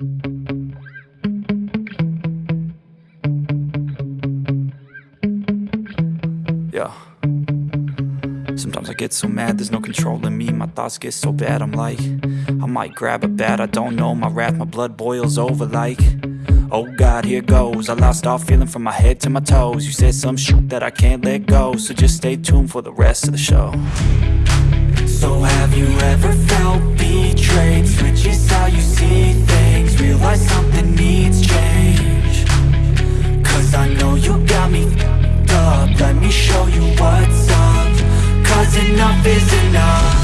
Yeah. Sometimes I get so mad, there's no controlling me. My thoughts get so bad, I'm like I might grab a bat, I don't know. My wrath, my blood boils over like Oh God, here goes. I lost all feeling from my head to my toes. You said some shit that I can't let go So just stay tuned for the rest of the show. So have you ever felt betrayed? Switches how you see enough is enough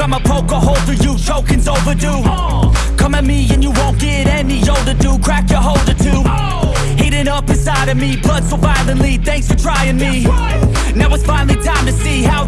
I'ma poke a hole through you, choking's overdue. Come at me and you won't get any older, dude, crack your holder too. Heating up inside of me, blood so violently, thanks for trying me. Now it's finally time to see how